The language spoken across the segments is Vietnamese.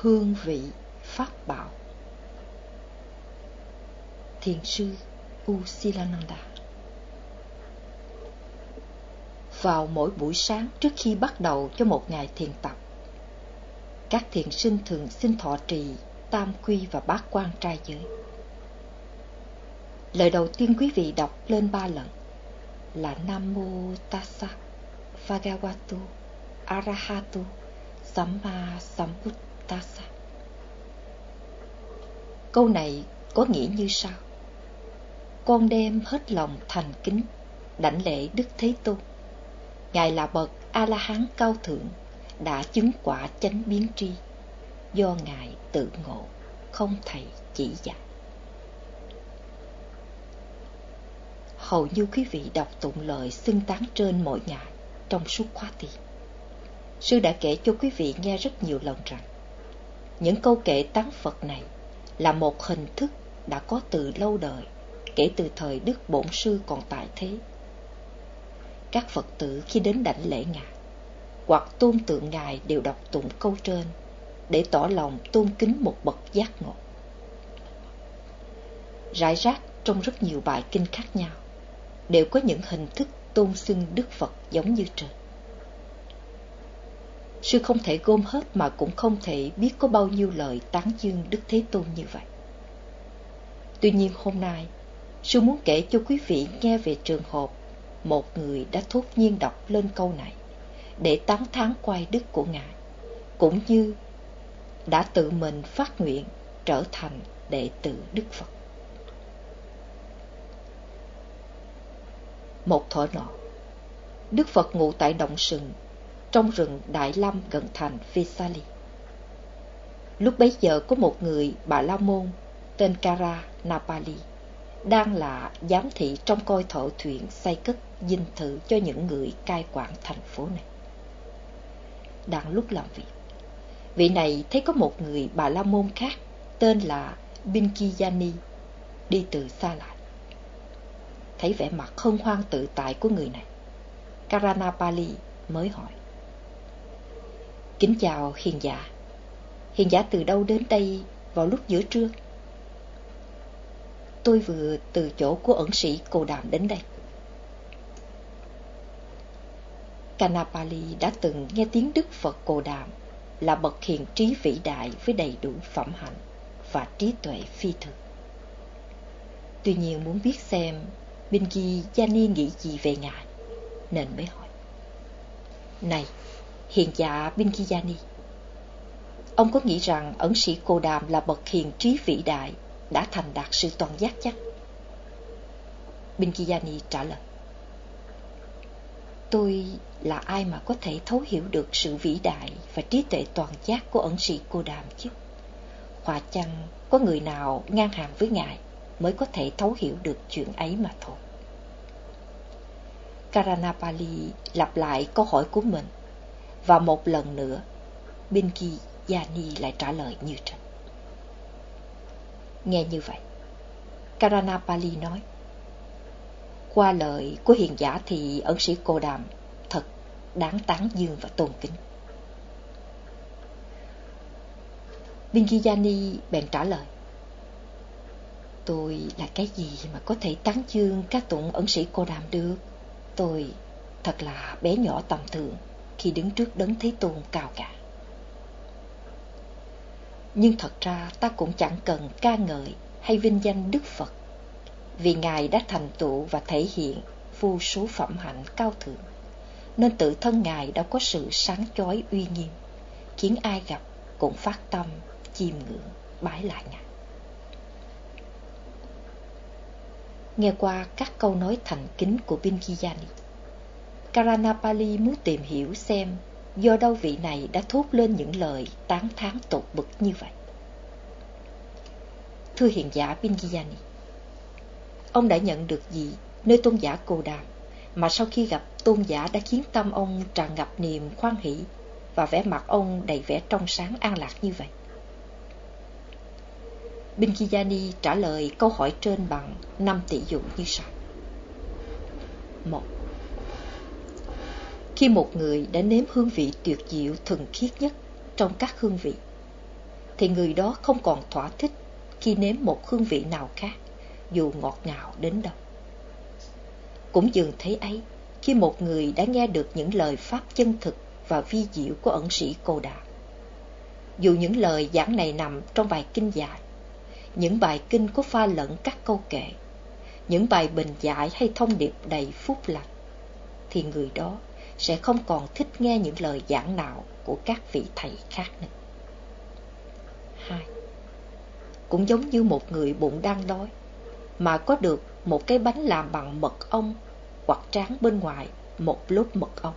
hương vị, pháp bảo. Thiền sư usilananda. Vào mỗi buổi sáng trước khi bắt đầu cho một ngày thiền tập, các thiền sinh thường xin thọ trì tam quy và bát quan trai giới. Lời đầu tiên quý vị đọc lên ba lần là nam mô tassa bhagavato arahato samma sambuddhassa câu này có nghĩa như sau. Con đem hết lòng thành kính, đảnh lễ đức thế tôn. Ngài là bậc a la hán cao thượng, đã chứng quả chánh biến tri. Do ngài tự ngộ, không thầy chỉ dạy. Hầu như quý vị đọc tụng lời xưng tán trên mỗi ngày trong suốt khóa tiền sư đã kể cho quý vị nghe rất nhiều lần rằng những câu kệ tán phật này là một hình thức đã có từ lâu đời, kể từ thời đức bổn sư còn tại thế. Các phật tử khi đến đảnh lễ ngài, hoặc tôn tượng ngài đều đọc tụng câu trên để tỏ lòng tôn kính một bậc giác ngộ. Rải rác trong rất nhiều bài kinh khác nhau đều có những hình thức tôn xưng đức phật giống như trên sư không thể gom hết mà cũng không thể biết có bao nhiêu lời tán dương đức thế tôn như vậy. Tuy nhiên hôm nay, sư muốn kể cho quý vị nghe về trường hợp một người đã thốt nhiên đọc lên câu này để tán thán quay đức của ngài, cũng như đã tự mình phát nguyện trở thành đệ tử đức phật. Một thuở nọ đức phật ngụ tại động sừng trong rừng đại lâm gần thành vesali lúc bấy giờ có một người bà la môn tên kara napali đang là giám thị trong coi thợ thuyền xây cất dinh thự cho những người cai quản thành phố này. Đang lúc làm việc, vị này thấy có một người bà la môn khác tên là Binkiyani đi từ xa lại. Thấy vẻ mặt không hoang tự tại của người này, Karanapali mới hỏi. Kính chào hiền giả, hiền giả từ đâu đến đây vào lúc giữa trưa? Tôi vừa từ chỗ của ẩn sĩ Cô Đàm đến đây. Kanapali đã từng nghe tiếng Đức Phật Cô Đàm là bậc hiền trí vĩ đại với đầy đủ phẩm hạnh và trí tuệ phi thường. Tuy nhiên muốn biết xem Bingi Ni nghĩ gì về ngài, nên mới hỏi. Này, hiền giả Vinkiyani. Ông có nghĩ rằng ẩn sĩ Cô Đàm là bậc hiền trí vĩ đại đã thành đạt sự toàn giác chắc? Vinkiyani trả lời. Tôi là ai mà có thể thấu hiểu được sự vĩ đại và trí tuệ toàn giác của ẩn sĩ cô đàm chứ? Hòa chăng có người nào ngang hàng với ngài mới có thể thấu hiểu được chuyện ấy mà thôi. Karanapali lặp lại câu hỏi của mình và một lần nữa Binki Yani lại trả lời như trên. Nghe như vậy, Karanapali nói, qua lời của hiền giả thì ẩn sĩ cô đàm thật đáng tán dương và tôn kính. Bingiyani bèn trả lời, Tôi là cái gì mà có thể tán dương các tụng ẩn sĩ cô đàm được? Tôi thật là bé nhỏ tầm thường khi đứng trước đấng Thế Tôn cao cả nhưng thật ra ta cũng chẳng cần ca ngợi hay vinh danh Đức Phật, vì Ngài đã thành tựu và thể hiện vô số phẩm hạnh cao thượng, nên tự thân Ngài đã có sự sáng chói uy nghiêm, khiến ai gặp cũng phát tâm, chiêm ngưỡng, bái lại Ngài. Nghe qua các câu nói thành kính của Binkiyani, Karanapali muốn tìm hiểu xem do đâu vị này đã thốt lên những lời tán thán tột bực như vậy. Thưa hiền giả Bingiyani, ông đã nhận được gì nơi tôn giả Cồ Đàm mà sau khi gặp tôn giả đã khiến tâm ông tràn ngập niềm khoan hỷ và vẻ mặt ông đầy vẻ trong sáng an lạc như vậy? Binkiyani trả lời câu hỏi trên bằng năm tỷ dụ như sau. một khi một người đã nếm hương vị tuyệt diệu thuần khiết nhất trong các hương vị, thì người đó không còn thỏa thích khi nếm một hương vị nào khác, dù ngọt ngào đến đâu. Cũng dường thế ấy, khi một người đã nghe được những lời pháp chân thực và vi diệu của ẩn sĩ Cô Đà. Dù những lời giảng này nằm trong bài kinh dài, những bài kinh có pha lẫn các câu kệ, những bài bình giải hay thông điệp đầy phúc lành, thì người đó sẽ không còn thích nghe những lời giảng nào của các vị thầy khác nữa. Hai, cũng giống như một người bụng đang đói, mà có được một cái bánh làm bằng mật ong hoặc tráng bên ngoài một lốt mật ong.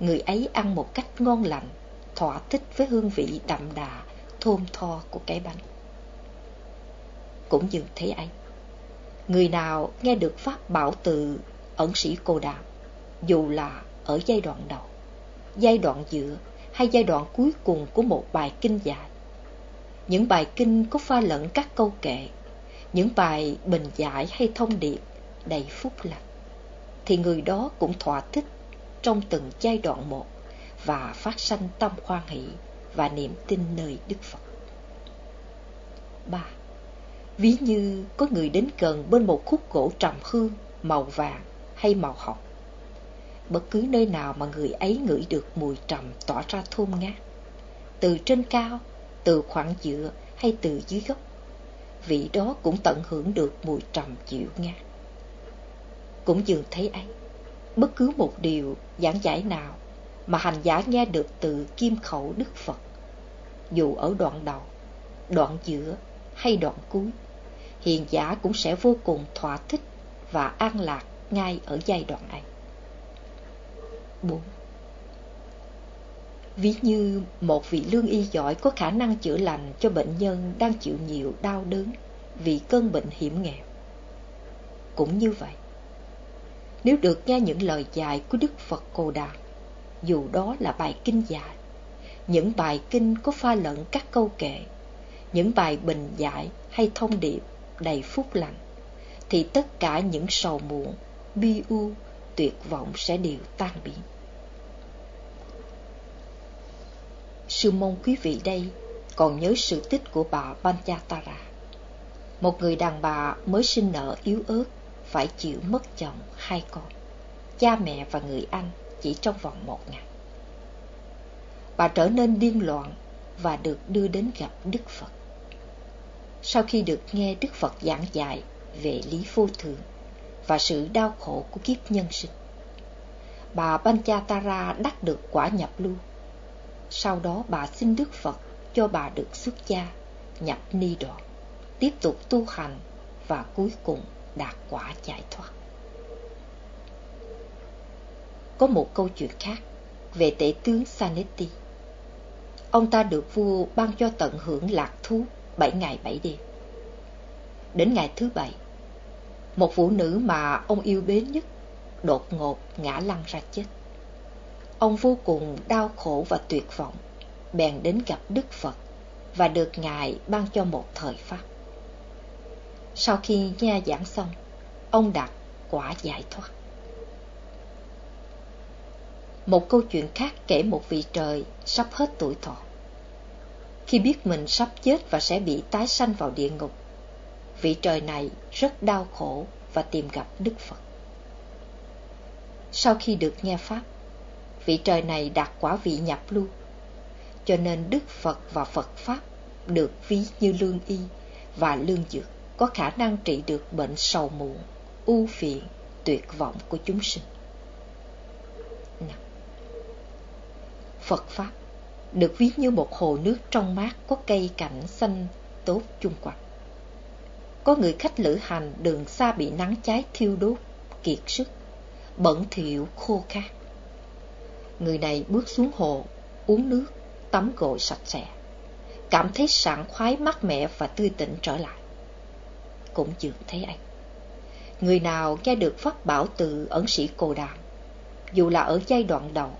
Người ấy ăn một cách ngon lành, thỏa thích với hương vị đậm đà, thơm tho của cái bánh. Cũng như thế ấy, người nào nghe được pháp bảo từ ẩn sĩ cô đàm, dù là ở giai đoạn đầu, giai đoạn giữa hay giai đoạn cuối cùng của một bài kinh dạy. Những bài kinh có pha lẫn các câu kệ, những bài bình giải hay thông điệp đầy phúc lành, thì người đó cũng thỏa thích trong từng giai đoạn một và phát sanh tâm khoan hỷ và niềm tin nơi Đức Phật. 3. Ví như có người đến gần bên một khúc gỗ trầm hương màu vàng hay màu hồng bất cứ nơi nào mà người ấy ngửi được mùi trầm tỏa ra thơm ngát. Từ trên cao, từ khoảng giữa hay từ dưới gốc, vị đó cũng tận hưởng được mùi trầm dịu ngát. Cũng dường thấy ấy, bất cứ một điều giảng giải nào mà hành giả nghe được từ kim khẩu Đức Phật, dù ở đoạn đầu, đoạn giữa hay đoạn cuối, hiền giả cũng sẽ vô cùng thỏa thích và an lạc ngay ở giai đoạn ấy. 4 Ví như một vị lương y giỏi có khả năng chữa lành cho bệnh nhân đang chịu nhiều đau đớn vì cơn bệnh hiểm nghèo. Cũng như vậy, nếu được nghe những lời dạy của Đức Phật cồ Đàm, dù đó là bài kinh dài, những bài kinh có pha lẫn các câu kệ, những bài bình giải hay thông điệp đầy phúc lành, thì tất cả những sầu muộn, bi u, tuyệt vọng sẽ đều tan biến. Sư môn quý vị đây còn nhớ sự tích của bà Panchatara. Một người đàn bà mới sinh nở yếu ớt, phải chịu mất chồng hai con, cha mẹ và người anh chỉ trong vòng một ngày. Bà trở nên điên loạn và được đưa đến gặp Đức Phật. Sau khi được nghe Đức Phật giảng dạy về lý vô thường và sự đau khổ của kiếp nhân sinh, bà Panchatara đắc được quả nhập lưu sau đó bà xin Đức Phật cho bà được xuất gia, nhập ni đoạn, tiếp tục tu hành và cuối cùng đạt quả giải thoát. Có một câu chuyện khác về tể tướng Sanetti. Ông ta được vua ban cho tận hưởng lạc thú bảy ngày bảy đêm. Đến ngày thứ bảy, một phụ nữ mà ông yêu mến nhất đột ngột ngã lăn ra chết. Ông vô cùng đau khổ và tuyệt vọng, bèn đến gặp Đức Phật và được Ngài ban cho một thời pháp. Sau khi nghe giảng xong, ông đạt quả giải thoát. Một câu chuyện khác kể một vị trời sắp hết tuổi thọ. Khi biết mình sắp chết và sẽ bị tái sanh vào địa ngục, vị trời này rất đau khổ và tìm gặp Đức Phật. Sau khi được nghe Pháp, vị trời này đạt quả vị nhập lưu. Cho nên Đức Phật và Phật Pháp được ví như lương y và lương dược có khả năng trị được bệnh sầu muộn, ưu phiền, tuyệt vọng của chúng sinh. Phật Pháp được ví như một hồ nước trong mát có cây cảnh xanh tốt chung quanh. Có người khách lữ hành đường xa bị nắng cháy thiêu đốt, kiệt sức, bẩn thỉu khô khát người này bước xuống hồ, uống nước, tắm gội sạch sẽ. Cảm thấy sảng khoái mát mẻ và tươi tỉnh trở lại. Cũng dường thấy anh. Người nào nghe được pháp bảo từ ẩn sĩ Cô Đàm, dù là ở giai đoạn đầu,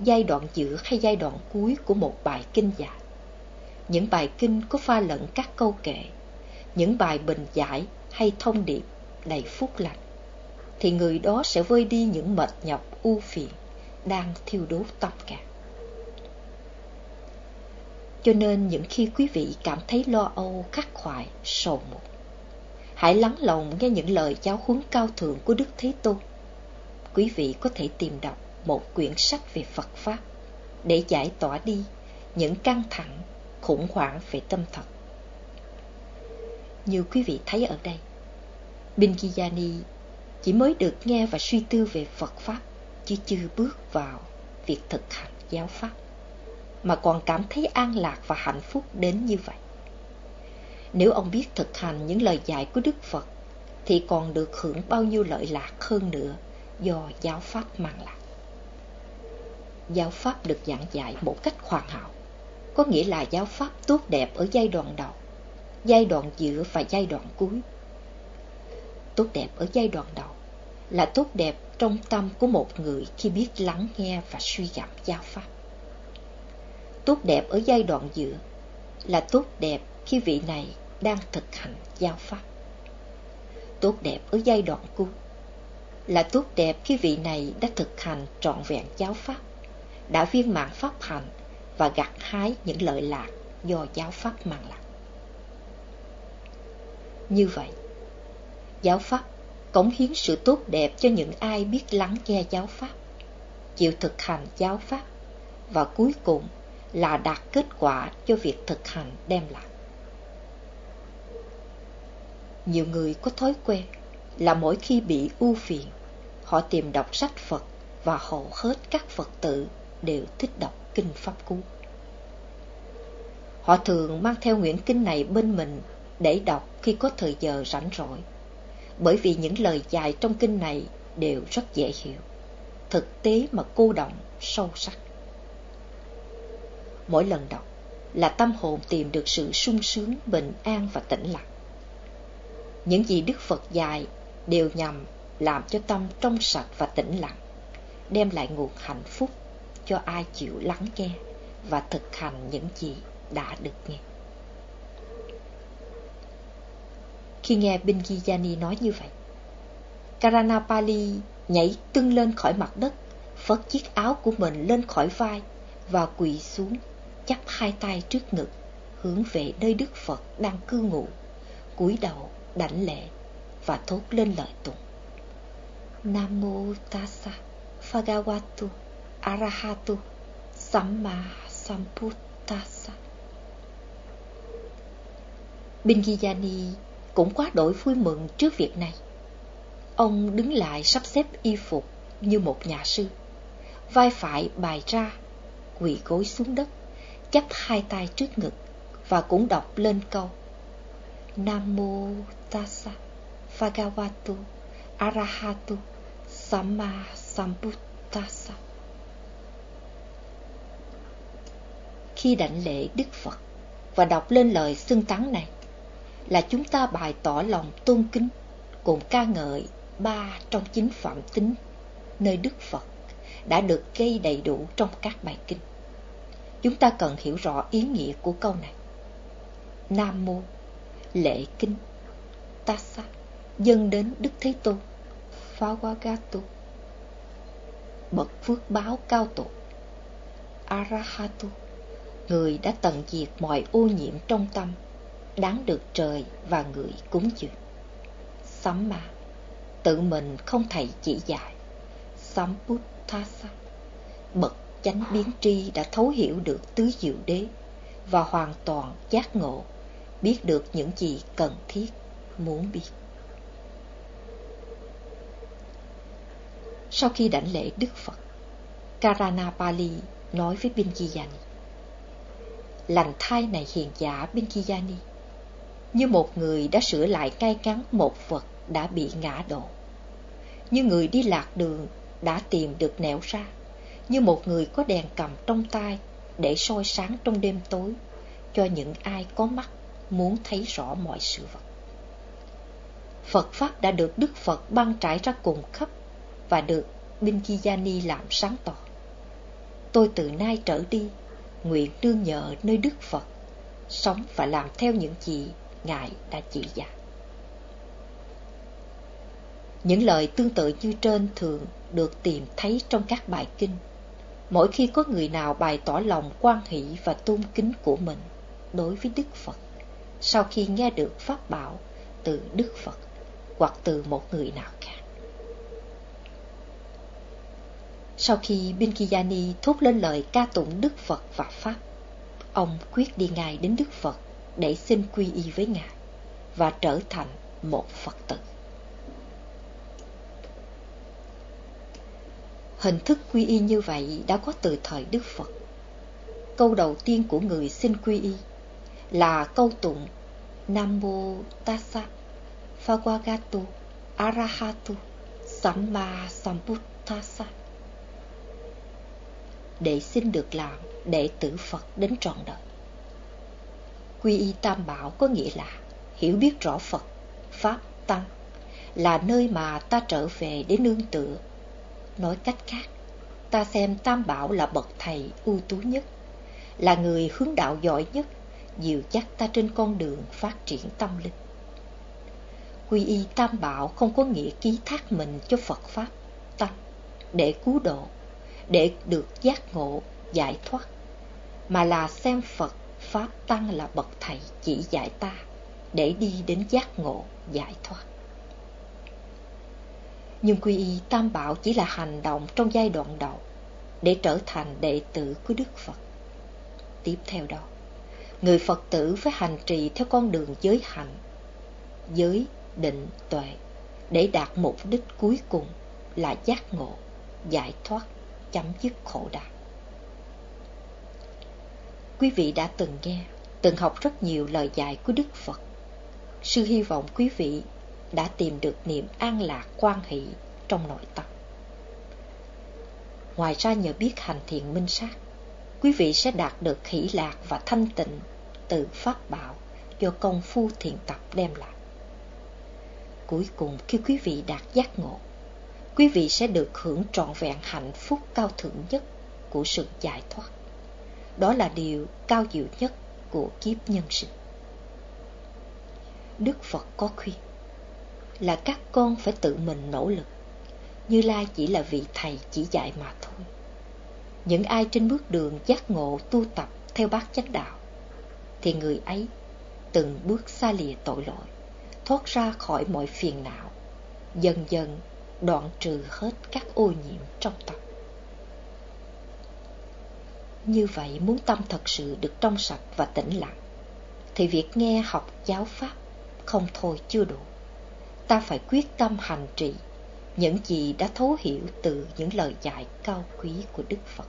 giai đoạn giữa hay giai đoạn cuối của một bài kinh dài. Những bài kinh có pha lẫn các câu kệ, những bài bình giải hay thông điệp đầy phúc lành, thì người đó sẽ vơi đi những mệt nhọc u phiền đang thiêu đốt tâm cả. cho nên những khi quý vị cảm thấy lo âu, khắc khoải, sầu muộn, hãy lắng lòng nghe những lời giáo huấn cao thượng của Đức Thế Tôn. Quý vị có thể tìm đọc một quyển sách về Phật Pháp để giải tỏa đi những căng thẳng, khủng hoảng về tâm thật. Như quý vị thấy ở đây, Bingiyani chỉ mới được nghe và suy tư về Phật Pháp, chứ chưa bước vào việc thực hành giáo Pháp, mà còn cảm thấy an lạc và hạnh phúc đến như vậy. Nếu ông biết thực hành những lời dạy của Đức Phật, thì còn được hưởng bao nhiêu lợi lạc hơn nữa do giáo Pháp mang lại. Giáo Pháp được giảng dạy một cách hoàn hảo, có nghĩa là giáo Pháp tốt đẹp ở giai đoạn đầu, giai đoạn giữa và giai đoạn cuối. Tốt đẹp ở giai đoạn đầu là tốt đẹp trong tâm của một người khi biết lắng nghe và suy gẫm giáo Pháp. Tốt đẹp ở giai đoạn giữa là tốt đẹp khi vị này đang thực hành giáo Pháp. Tốt đẹp ở giai đoạn cuối là tốt đẹp khi vị này đã thực hành trọn vẹn giáo Pháp, đã viên mãn Pháp hành và gặt hái những lợi lạc do giáo Pháp mang lại. Như vậy, giáo Pháp cống hiến sự tốt đẹp cho những ai biết lắng nghe giáo Pháp, chịu thực hành giáo Pháp và cuối cùng là đạt kết quả cho việc thực hành đem lại. Nhiều người có thói quen là mỗi khi bị ưu phiền, họ tìm đọc sách Phật và hầu hết các Phật tử đều thích đọc kinh Pháp Cú. Họ thường mang theo quyển kinh này bên mình để đọc khi có thời giờ rảnh rỗi bởi vì những lời dạy trong kinh này đều rất dễ hiểu, thực tế mà cô động, sâu sắc. Mỗi lần đọc là tâm hồn tìm được sự sung sướng, bình an và tĩnh lặng. Những gì Đức Phật dạy đều nhằm làm cho tâm trong sạch và tĩnh lặng, đem lại nguồn hạnh phúc cho ai chịu lắng nghe và thực hành những gì đã được nghe. Khi nghe Bingiyani nói như vậy. Karanapali nhảy tưng lên khỏi mặt đất, phất chiếc áo của mình lên khỏi vai và quỳ xuống, chắp hai tay trước ngực, hướng về nơi Đức Phật đang cư ngụ, cúi đầu đảnh lễ và thốt lên lời tụng. Nam mô tassa Phagavatu, Arahatu Samma Sambuddhassa Bingiyani cũng quá đổi vui mừng trước việc này. Ông đứng lại sắp xếp y phục như một nhà sư, vai phải bài ra, quỳ gối xuống đất, chắp hai tay trước ngực và cũng đọc lên câu Nam mô Tassa Bhagavato Arahato Samma Sambuddhasa. Khi đảnh lễ Đức Phật và đọc lên lời xưng tán này, là chúng ta bày tỏ lòng tôn kính cùng ca ngợi ba trong chính phẩm tính nơi Đức Phật đã được gây đầy đủ trong các bài kinh. Chúng ta cần hiểu rõ ý nghĩa của câu này. Nam Mô, lễ kinh, Tassa, dâng đến Đức Thế Tôn, Phawagato, bậc phước báo cao tổ, Arahatu, người đã tận diệt mọi ô nhiễm trong tâm đáng được trời và người cúng dường. Sắm mà, tự mình không thầy chỉ dạy. Sắm bút tha sa, bậc chánh biến tri đã thấu hiểu được tứ diệu đế và hoàn toàn giác ngộ, biết được những gì cần thiết, muốn biết. Sau khi đảnh lễ Đức Phật, Karanapali nói với Binjiyani, lành thai này hiền giả Binjiyani, như một người đã sửa lại cay cắn một vật đã bị ngã đổ. Như người đi lạc đường đã tìm được nẻo ra, như một người có đèn cầm trong tay để soi sáng trong đêm tối cho những ai có mắt muốn thấy rõ mọi sự vật. Phật Pháp đã được Đức Phật băng trải ra cùng khắp và được Binkiyani làm sáng tỏ. Tôi từ nay trở đi, nguyện đương nhờ nơi Đức Phật, sống và làm theo những gì Ngài đã chỉ dạy. Những lời tương tự như trên thường được tìm thấy trong các bài kinh, mỗi khi có người nào bày tỏ lòng quan hỷ và tôn kính của mình đối với Đức Phật, sau khi nghe được pháp bảo từ Đức Phật hoặc từ một người nào khác. Sau khi Binkiyani thốt lên lời ca tụng Đức Phật và Pháp, ông quyết đi ngay đến Đức Phật để xin quy y với Ngài và trở thành một Phật tử. Hình thức quy y như vậy đã có từ thời Đức Phật. Câu đầu tiên của người xin quy y là câu tụng Nam Mô Tassa Phagwagato Arahato Samma Sambuddhasa để xin được làm đệ tử Phật đến trọn đời. Quy y Tam Bảo có nghĩa là hiểu biết rõ Phật, Pháp, Tăng là nơi mà ta trở về để nương tựa. Nói cách khác, ta xem Tam Bảo là bậc thầy ưu tú nhất, là người hướng đạo giỏi nhất, dìu dắt ta trên con đường phát triển tâm linh. Quy y Tam Bảo không có nghĩa ký thác mình cho Phật Pháp, Tăng để cứu độ, để được giác ngộ, giải thoát, mà là xem Phật, Pháp Tăng là bậc thầy chỉ dạy ta để đi đến giác ngộ, giải thoát. Nhưng quy y Tam Bảo chỉ là hành động trong giai đoạn đầu để trở thành đệ tử của Đức Phật. Tiếp theo đó, người Phật tử phải hành trì theo con đường giới hạnh, giới, định, tuệ để đạt mục đích cuối cùng là giác ngộ, giải thoát, chấm dứt khổ đau. Quý vị đã từng nghe, từng học rất nhiều lời dạy của Đức Phật. Sư hy vọng quý vị đã tìm được niềm an lạc quan hỷ trong nội tâm. Ngoài ra nhờ biết hành thiện minh sát, quý vị sẽ đạt được hỷ lạc và thanh tịnh từ pháp bảo do công phu thiền tập đem lại. Cuối cùng khi quý vị đạt giác ngộ, quý vị sẽ được hưởng trọn vẹn hạnh phúc cao thượng nhất của sự giải thoát. Đó là điều cao diệu nhất của kiếp nhân sinh. Đức Phật có khuyên là các con phải tự mình nỗ lực. Như Lai chỉ là vị thầy chỉ dạy mà thôi. Những ai trên bước đường giác ngộ tu tập theo bát chánh đạo, thì người ấy từng bước xa lìa tội lỗi, thoát ra khỏi mọi phiền não, dần dần đoạn trừ hết các ô nhiễm trong tâm. Như vậy muốn tâm thật sự được trong sạch và tĩnh lặng, thì việc nghe học giáo pháp không thôi chưa đủ. Ta phải quyết tâm hành trì những gì đã thấu hiểu từ những lời dạy cao quý của Đức Phật.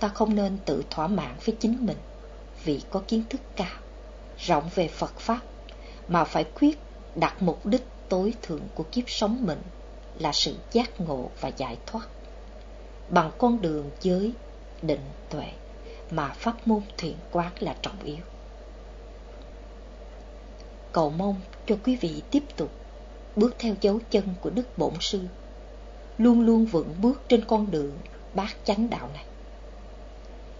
Ta không nên tự thỏa mãn với chính mình vì có kiến thức cao, rộng về Phật Pháp, mà phải quyết đặt mục đích tối thượng của kiếp sống mình là sự giác ngộ và giải thoát. Bằng con đường giới, định, tuệ mà pháp môn thiện quán là trọng yếu cầu mong cho quý vị tiếp tục bước theo dấu chân của Đức Bổn Sư, luôn luôn vững bước trên con đường bát chánh đạo này.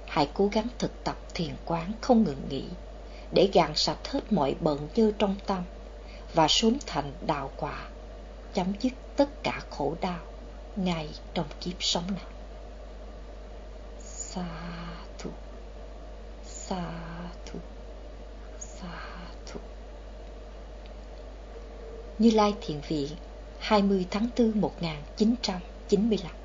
Hãy cố gắng thực tập thiền quán không ngừng nghỉ để gạn sạch hết mọi bận dơ trong tâm và sớm thành đạo quả, chấm dứt tất cả khổ đau ngay trong kiếp sống này. Sa thu, sa thu, sa như Lai Thiện Vị 20 tháng 4 1995